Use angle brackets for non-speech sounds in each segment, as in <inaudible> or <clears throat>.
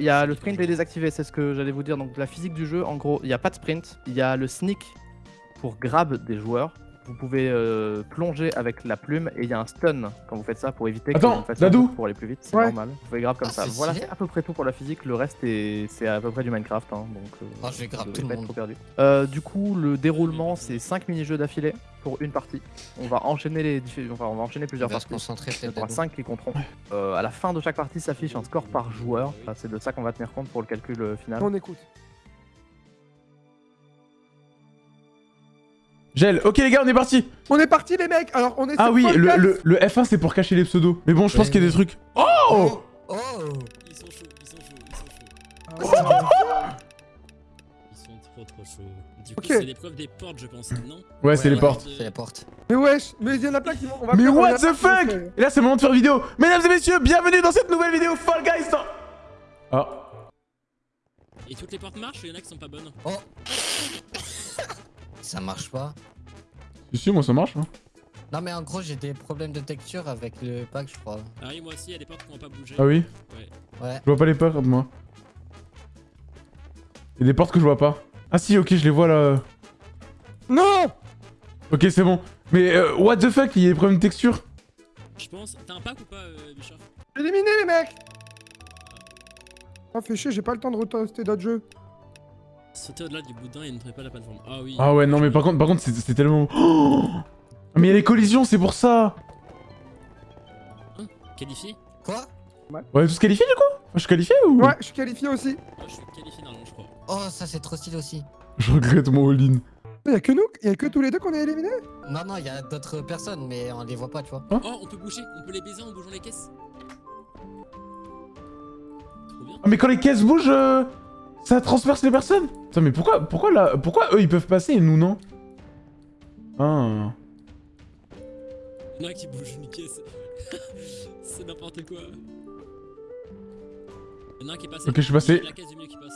il y a le sprint est désactivé, c'est ce que j'allais vous dire. Donc la physique du jeu, en gros, il n'y a pas de sprint. Il y a le sneak pour grab des joueurs. Vous pouvez euh, plonger avec la plume et il y a un stun quand vous faites ça pour éviter Attends, que vous pour aller plus vite. C'est Ouais. normal. Vous pouvez grab comme Ah, ça. Voilà, c'est à peu près tout pour la physique. Le reste, est... c'est à peu près du Minecraft. hein, donc, euh, Ah, je vais grab vous tout le monde. trop perdu. Euh, du coup, le déroulement, c'est 5 mini-jeux d'affilée pour une partie. On va enchaîner les enfin, on va enchaîner On plusieurs va se parties. concentrer Il y aura Dadou. 5 qui compteront. Euh, à la fin de chaque partie s'affiche un score par joueur. Enfin, c'est de ça qu'on va tenir compte pour le calcul final. On écoute. Gel. Ok les gars, on est parti. On est parti les mecs Alors on est Ah sur oui, le, le, le F1 c'est pour cacher les pseudos. Mais bon, je pense Ouais. qu'il y a des trucs. Oh Oh Ils sont chauds, ils sont chauds, ils sont chauds. Ah, Ils sont trop trop chauds. Du coup, Ok. c'est l'épreuve des portes, je pense, non Ouais, c'est Ouais, les portes. C'est la porte. Mais wesh, mais il y en a plein qui vont. on va Mais what the fuck Et là c'est le moment de faire vidéo. Mesdames et messieurs, bienvenue dans cette nouvelle vidéo Fall Guys. dans- Ah. Et toutes les portes marchent ou il y en a qui sont pas bonnes Oh Ça marche pas. Si, si, moi ça marche. Hein. Non mais en gros j'ai des problèmes de texture avec le pack je crois. Ah oui, moi aussi, il y a des portes qui n'ont pas bougé. Ah oui Ouais. Je vois pas les portes, moi. Il y a des portes que je vois pas. Ah si, ok, je les vois là. Non Ok, c'est bon. Mais euh, what the fuck, il y a des problèmes de texture Je pense. T'as un pack ou pas, euh, Bichard? Éliminé les mecs Ah fait chier, j'ai pas le temps de retester d'autres jeux. Sauter au-delà du boudin et ne trouver pas la plateforme. Ah oui. Ah ouais, non, mais par contre, par contre, c'est c'est tellement. Oh <gasps> Ah, mais il y a les collisions, c'est pour ça. Qualifié? Quoi? On est tous qualifiés du coup? Je suis qualifié ou? Ouais, je suis qualifié aussi. Moi, je suis qualifié normalement, je crois. Oh ça c'est trop stylé aussi. Je regrette mon all-in. Il y a que nous, il y a que tous les deux qu'on est éliminés? Non non il y a d'autres personnes mais on les voit pas tu vois. Oh, on peut bouger, on peut les baiser en bougeant les caisses. Trop bien. Ah, mais quand les caisses bougent, euh, ça transperce les personnes Putain, mais pourquoi, pourquoi, là, pourquoi eux ils peuvent passer et nous non Ah. Il y en a qui bougent une caisse. C'est n'importe quoi. Il y en a un qui est <laughs> passé. Ok, je suis passé. La caisse du milieu qui passe.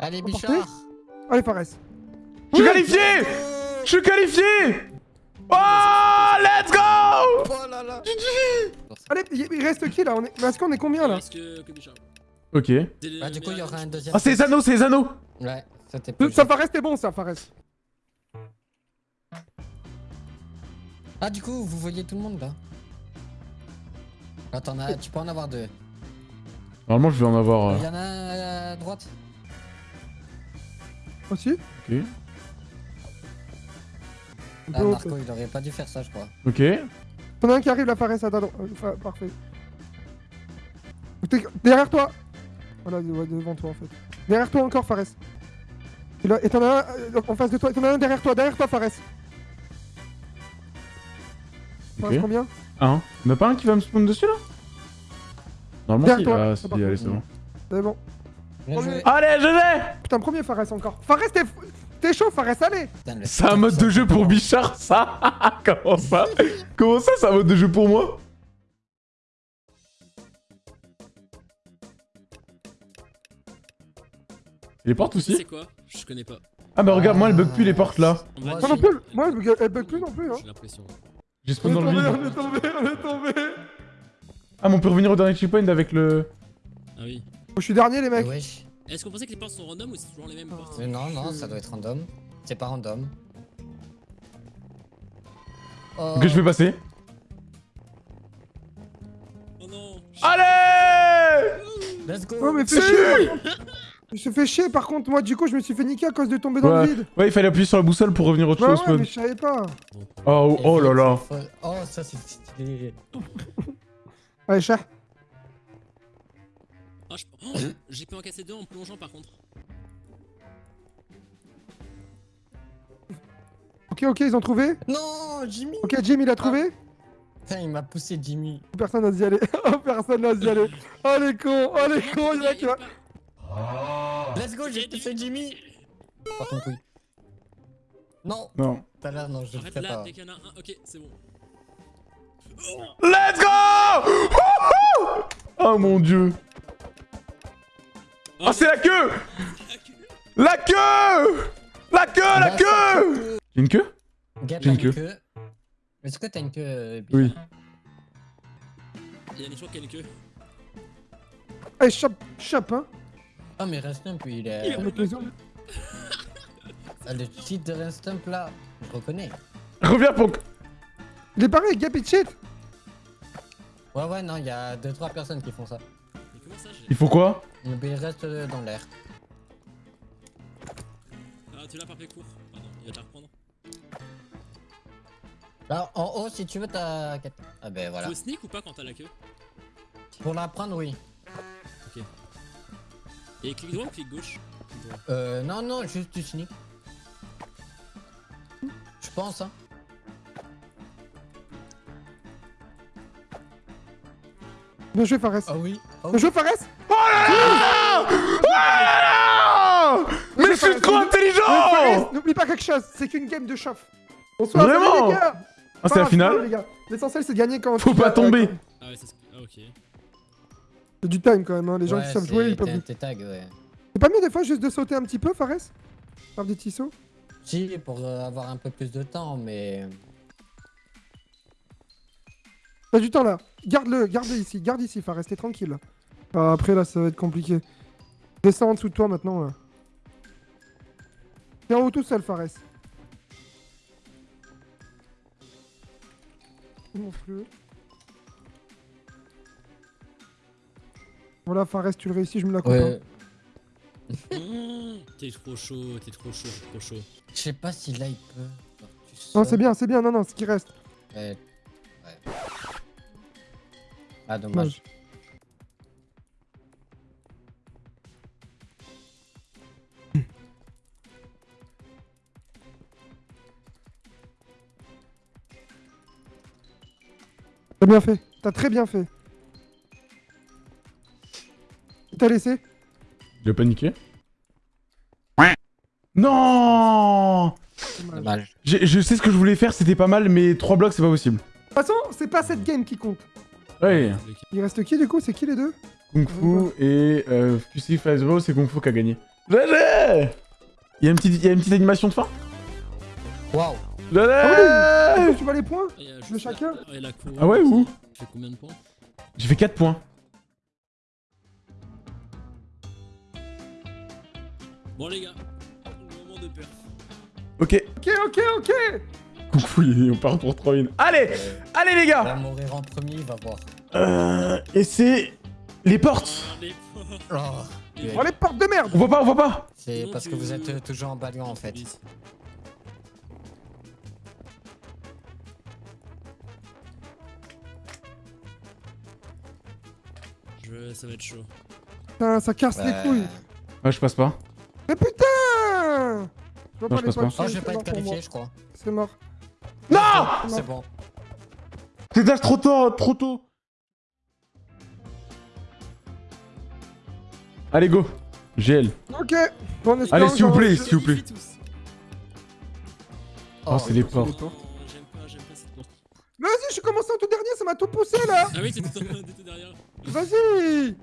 Allez Bichard Allez Fares. Je suis qualifié Je suis qualifié Oh Let's go Oh là là Allez, il reste qui là? On est... mais Est-ce qu'on est combien là? Ok. Bah du coup il y aura un deuxième. Ah, c'est les anneaux, c'est les anneaux Ouais, ça t'es. Ça Fares t'es bon ça Fares. Ah du coup vous voyez tout le monde là Attends, as- tu peux en avoir deux. Normalement, je vais en avoir. Il euh, y en a un à droite Aussi Ok. Ah Marco il aurait pas dû faire ça je crois. Ok. T'en as un qui arrive, la Fares à ta droite. Euh, fa- Parfait. Derrière toi Voilà, ouais, devant toi en fait. Derrière toi encore, Fares. Et t'en as un euh, en face de toi. T'en as un derrière toi, derrière toi, Fares. Fares, Ok. combien? Un. Y'en a pas un qui va me spawn dessus là? Normalement, si. Derrière toi. Ah, si, allez, c'est bon. C'est bon. Bien Premier. joué. Allez, GG Putain, premier Fares encore. Fares, t'es t'es chaud, Fares, allez C'est un mode de jeu pour Bichard, ça <laughs> Comment ça? Comment ça, c'est un mode de jeu pour moi? Les portes aussi C'est quoi Je connais pas. Ah bah regarde, moi elle bug plus les portes là. Moi, non j'ai- plus, moi elle bug- plus non plus. Hein. J'ai l'impression. J'ai spawn dans le vide. on est tombé, on est tombé. Ah mais on peut revenir au dernier checkpoint avec le... Ah oui. Je suis dernier, les mecs. wesh. Est-ce qu'on pensait que les portes sont random ou c'est toujours les mêmes portes Mais non, non, ça doit être random. C'est pas random. Oh. Que je vais passer. Oh non Allez Let's go Oh, mais fais chier. <laughs> Je me suis fait chier par contre, moi du coup je me suis fait niquer à cause de tomber dans Ouais. le vide. Ouais, il fallait appuyer sur la boussole pour revenir au Bah au ouais, mais je savais pas. Oh, oh là là. Oh, ça c'est stylé. <laughs> Allez, chat. Ah, je... oh, <coughs> J'ai pu en casser deux en plongeant par contre. Ok, ok, ils ont trouvé. Non, Jimmy Ok, Jim il a trouvé. Putain, il m'a poussé Jimmy. Personne n'a y aller. Oh, personne n'a y aller. Oh les cons, oh les cons, il y a qui va. Let's go, j'ai poussé Jimmy Par contre, oui. Non, Non. tout à l'heure, non, je le Arrête ferai là, pas. dès qu'il y en a un. Ok, c'est bon. Let's go Wouhou Oh mon dieu. Oh, c'est la queue La queue La queue, la queue J'ai une queue? Gap J'ai une queue. Est-ce que t'as une queue euh, Oui. Il y a une queue. Allez, chope, chope, hein. Ah, mais Restump, il Il est. hommes. <laughs> Ah, Le cheat de Restump là, je reconnais. Reviens, Ponk Il est pareil, Gap, il cheat. Ouais, ouais, non, il y a 2-3 personnes qui font ça. Mais comment ça j'ai- Il faut quoi? Il reste dans l'air. Ah, tu l'as par court. Pardon, il va te la reprendre. Là, en haut, si tu veux, t'as. Ah, ben voilà. Faut sneak ou pas quand t'as la queue? Pour la prendre, oui. Et clic droit ou clic gauche. Euh, non, non, juste du sneak. Je pense, hein. Bien joué, Fares. Ah oui. Ah Bien joué, Fares. Ah Mais je suis trop Fares, intelligent N'oublie pas quelque chose, c'est qu'une game de chauffe. Bonsoir, Vraiment les gars. Ah, c'est la finale les gars. L'essentiel, c'est de gagner quand Faut tu- pas tomber Ah ouais, ça se... Ah ok. C'est du time quand même, hein. les gens Ouais, qui savent jouer, ils peuvent. tag, ouais. C'est pas mieux des fois juste de sauter un petit peu, Fares? Faire des petits sauts Si, pour euh, avoir un peu plus de temps, mais. T'as du temps là. Garde-le, garde-le ici, garde ici, Fares, t'es tranquille. là. Ah, après là, ça va être compliqué. Descends en dessous de toi maintenant là. T'es en haut tout seul, Fares. Montre-le. Voilà, Fares, tu le réussis, je me la coupe. hein. Ouais. <laughs> Mmh, t'es trop chaud, t'es trop chaud, trop chaud. Je sais pas si là il peut. Non, c'est bien, c'est bien, non, non, ce qui reste. Ouais. ouais. Ah, dommage. Dommage. T'as bien fait, t'as très bien fait. T'as laissé J'ai paniqué. Non Dommage. Je sais ce que je voulais faire, c'était pas mal, mais 3 blocs, c'est pas possible. De toute façon, c'est pas cette game qui compte. Ouais. Ok. Il reste qui du coup? C'est qui les deux? Kung Fu et euh, QC c'est Kung Fu qui a gagné. GG Il y, a une petite- il y a une petite animation de fin Waouh! GG Ah oui Tu vois les points? Ah, a De chacun? Ah ouais, où? J'ai combien de points? J'ai fait 4 points. Bon les gars, moment de perf. Ok. Ok, ok, ok <laughs> il- on part pour 3 wins. Allez Allez les Il va gars mourir en premier, il va voir. euh, Et c'est... Les portes Ah, les portes. Oh, Les Oh les portes de merde On voit pas, on voit pas C'est parce que vous êtes euh, toujours en ballon en fait. Je... Ça va être chaud. Putain, ça casse les couilles Ouais, je passe pas. Mais putain Je vois Non, les Oh, vais c'est pas mort être qualifié, je crois. C'est mort. Non C'est bon. C'est dash trop tôt, trop tôt Allez, go GL. Ok Bon, Allez, s'il vous plaît, s'il vous plaît. Tous. Oh, c'est les portes. J'aime pas, j'aime pas cette porte. Mais vas-y, je suis commencé en tout dernier, ça m'a tout poussé là Ah oui, t'étais t'étais derrière. Vas-y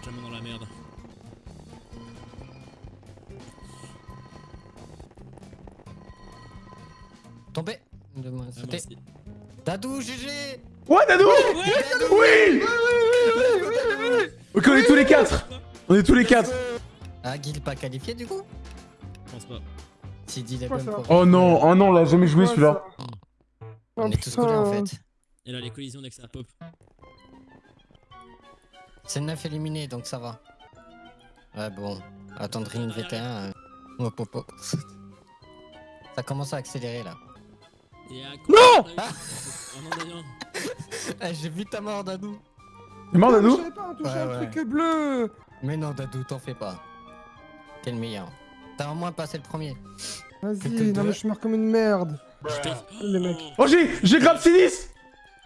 suis tellement dans la merde. Tombé. De moi, Ah, merci. Dadou, GG Ouais, Dadou Oui Ok, on est tous les 4 On est tous les 4 Ah, Guil pas qualifié du coup Je pense pas. Si bonnes ça pour- Oh non, oh non, on l'a jamais joué celui-là. On est tous collés en fait. Et là, les collisions dès que ça pop. C'est 9 éliminés donc ça va. Ouais, bon. Attendre une VT1. euh, hop, hop, hop. <laughs> Ça commence à accélérer là. Et à Non Ah <laughs> Oh. Eh, J'ai vu ta mort, Dadou. T'es mort, Dadou Je pas, on Ouais, un ouais. truc bleu Mais non, Dadou, t'en fais pas. T'es le meilleur. T'as au moins passé le premier. Vas-y, non deux. mais je meurs comme une merde Les mecs. Oh, j'ai j'ai grab Sinis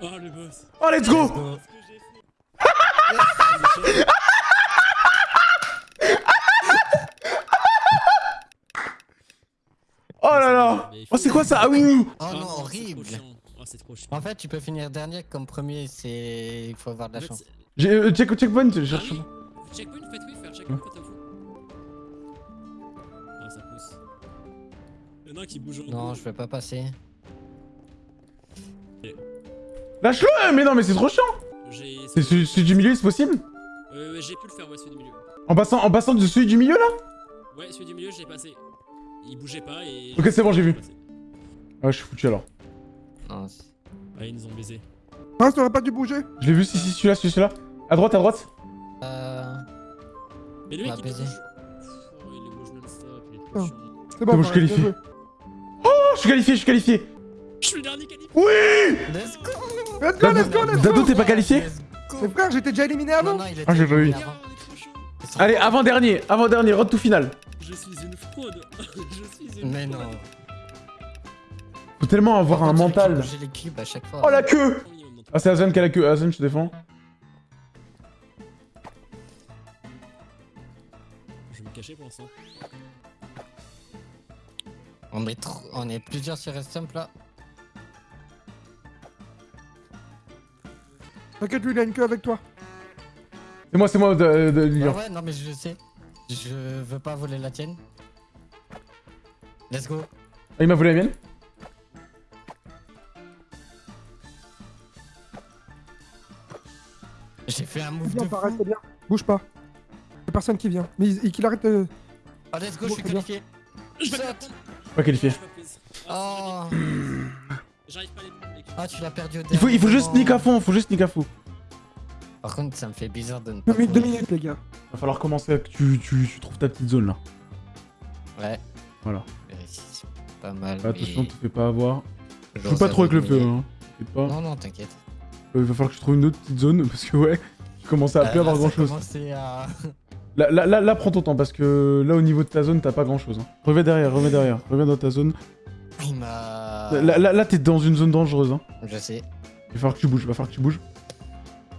Oh, le boss. Oh, let's go Let's go. Oh là là Oh, c'est quoi ça? Ah oui Oh non, horrible. Oh, c'est trop chiant. En fait, tu peux finir dernier comme premier, c'est. Il faut avoir de la chance. J'ai euh, check, checkpoint, je Ah cherche. oui, checkpoint, faites oui, faire checkpoint quand t'as fou. Ah, ça pousse. Y'en a un qui bouge en Non, je vais pas passer. Lâche-le Mais non, mais c'est trop chiant. C'est celui, du milieu, c'est possible Euh, j'ai pu le faire, ouais, celui du milieu. en passant, en passant de celui du milieu, là Ouais, celui du milieu, j'ai passé. Il bougeait pas et. Ok, c'est bon, j'ai vu. Ouais, je suis foutu alors. Ouais, ils nous ont baisé. Fares, t'aurais pas dû bouger Je l'ai vu, si, si, celui-là, celui- celui-là. À droite, à droite. Euh... Mais Bah, il bouge. Oh, il bouge non-stop, il est trop chiant. C'est bon, bon, je bien joué. Oh, je suis qualifié, je suis qualifié Je suis le dernier qualifié. Oui Let's go Let's go, let's go, let's go Dado, t'es pas qualifié Let's go Mais frère, j'étais déjà éliminé avant non, il Ah, j'ai pas vu. éliminé Regarde, avant. on est trop chaud. Ils sont- Allez, avant-dernier, avant-dernier, road to final. Je suis une fraude. <laughs> Je suis une Mais fraude. non. Faut tellement avoir Par un contre, mental. bougeait les cubes à chaque fois. Oh la queue tout. Ah, c'est Azen qui a la queue. Azen, je te défends. Je vais me cacher pour l'instant. On est, trop... on est plusieurs sur Restump là. T'inquiète, lui, il a une queue avec toi. C'est moi, c'est moi de, de Ah Lyon. ouais, non mais je sais. Je veux pas voler la tienne. Let's go. Ah, il m'a volé la mienne J'ai fait un move de fou. c'est bien. Bouge pas. Y'a personne qui vient. Mais il- qu'il arrête de... Oh let's go, Bon, je suis bien. qualifié. Je vais. Pas qualifié. Oh. <clears throat> Ah, c'est nul. J'arrive pas à les prendre, les cubes. Ah tu l'as perdu au Il faut, il faut dernier juste sneak à fond, faut juste sneak à fond. Par contre, ça me fait bizarre de ne pas. Deux minutes, deux minutes, les gars. Va falloir commencer à que tu, tu, tu trouves ta petite zone là. Ouais. Voilà. Mais c'est Pas mal. Attention, mais te fais pas avoir. Je joue pas trop avec le feu, hein. Pas. Non, non, t'inquiète. Euh, Il va falloir que tu trouves une autre petite zone <laughs> parce que ouais, tu commences à plus Euh, avoir là, grand chose. commençait à... <laughs> Là, là, là, là, prends ton temps parce que là, au niveau de ta zone, t'as pas grand chose. Hein. Reviens derrière, reviens derrière, reviens dans ta zone. Il m'a... Là, là, là, t'es dans une zone dangereuse. Hein. Je sais. Il va falloir que tu bouges, il va falloir que tu bouges.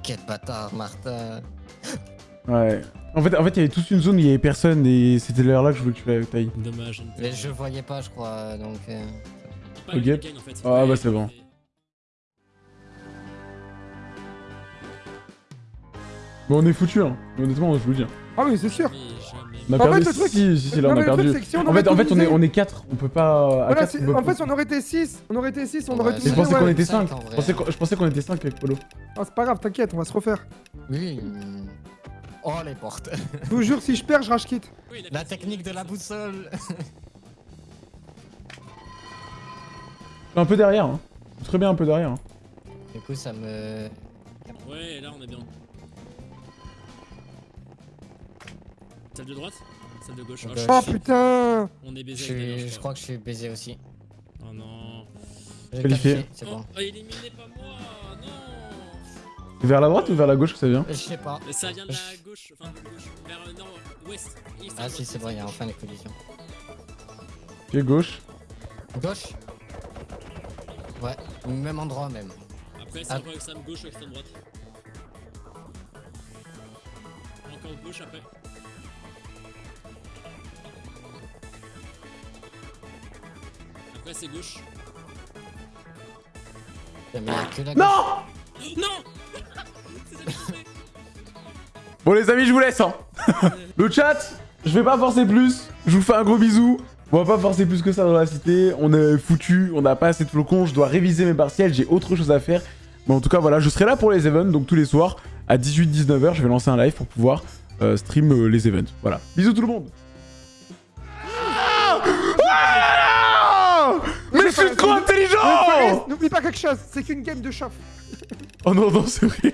Quel bâtard, Martin. Ouais. En fait, en fait, il y avait toute une zone où il y avait personne et c'était l'heure là que je voulais que tu la tailles. Dommage. Mais je voyais pas, je crois, donc... euh, pas Ok. le gain, en fait. Ah, Ouais, bah, c'est bon. Bon, on est foutu, hein. Honnêtement, je vous le dis. Ah oui, c'est sûr. On a En perdu. fait, le truc- si, si, si, là, on a perdu. En fait, en fait, on est, on est 4. On peut pas. À Voilà, 4, c'est- on peut en fait, si on aurait été 6, on aurait été 6, on Ouais, aurait tout je pensais qu'on était cinq, 5. en Je pensais qu'on- était 5 avec Polo. Ah, c'est pas grave, t'inquiète, on va se refaire. Oui. Oh, les portes. Je vous jure, si je perds, je rage quitte. La technique de la boussole. Un peu derrière, hein. Très bien, un peu derrière. hein. Du coup, ça me... Ouais, là on est bien. Celle de droite Celle de gauche. Oh. Oh putain On est Je, baisé avec je crois que je suis baisé aussi. Oh non. Qualifié. C'est Oh, bon. oh, éliminé pas moi Non Vers la droite ou vers la gauche que ça vient Je sais pas. Mais Ça vient de la gauche, enfin de gauche, vers euh, nord, ouest. east, Ah si, c'est bon, il y a enfin les collisions. Pied gauche. Gauche Ouais, même endroit même. Après, c'est Ah. extrême gauche ou extrême droite. Encore gauche après. C'est gauche. Que la gauche. Non Non. <laughs> Bon, les amis, je vous laisse, hein. <laughs> Le chat, je vais pas forcer plus. Je vous fais un gros bisou. On va pas forcer plus que ça dans la cité. On est foutu, on n'a pas assez de flocons. Je dois réviser mes partiels, j'ai autre chose à faire. Mais en tout cas, voilà, je serai là pour les events. Donc tous les soirs, à 18-19h, je vais lancer un live pour pouvoir euh, stream euh, les events. Voilà. Bisous tout le monde. N'oublie pas quelque chose, c'est qu'une game de chauffe. Oh non, non, c'est vrai.